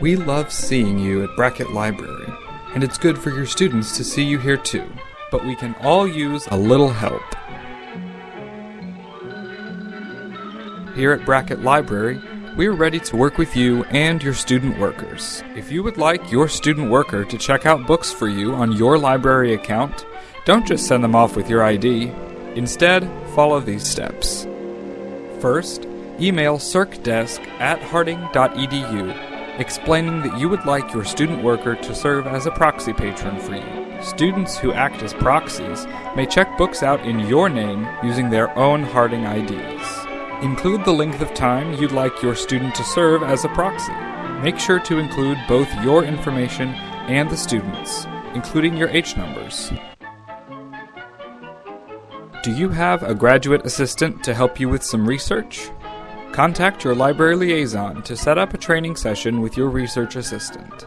We love seeing you at Brackett Library, and it's good for your students to see you here too. But we can all use a little help. Here at Brackett Library, we're ready to work with you and your student workers. If you would like your student worker to check out books for you on your library account, don't just send them off with your ID. Instead, follow these steps. First, email circdesk at harding.edu explaining that you would like your student worker to serve as a proxy patron for you. Students who act as proxies may check books out in your name using their own Harding IDs. Include the length of time you'd like your student to serve as a proxy. Make sure to include both your information and the student's, including your H numbers. Do you have a graduate assistant to help you with some research? Contact your library liaison to set up a training session with your research assistant.